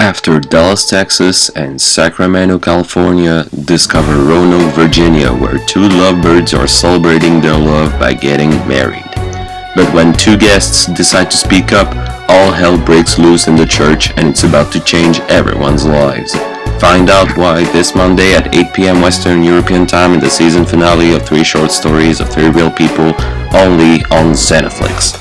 After Dallas, Texas and Sacramento, California, discover Roanoke, Virginia where two lovebirds are celebrating their love by getting married. But when two guests decide to speak up, all hell breaks loose in the church and it's about to change everyone's lives. Find out why this Monday at 8 p.m. Western European Time in the season finale of Three Short Stories of Three Real People only on Xenoflix.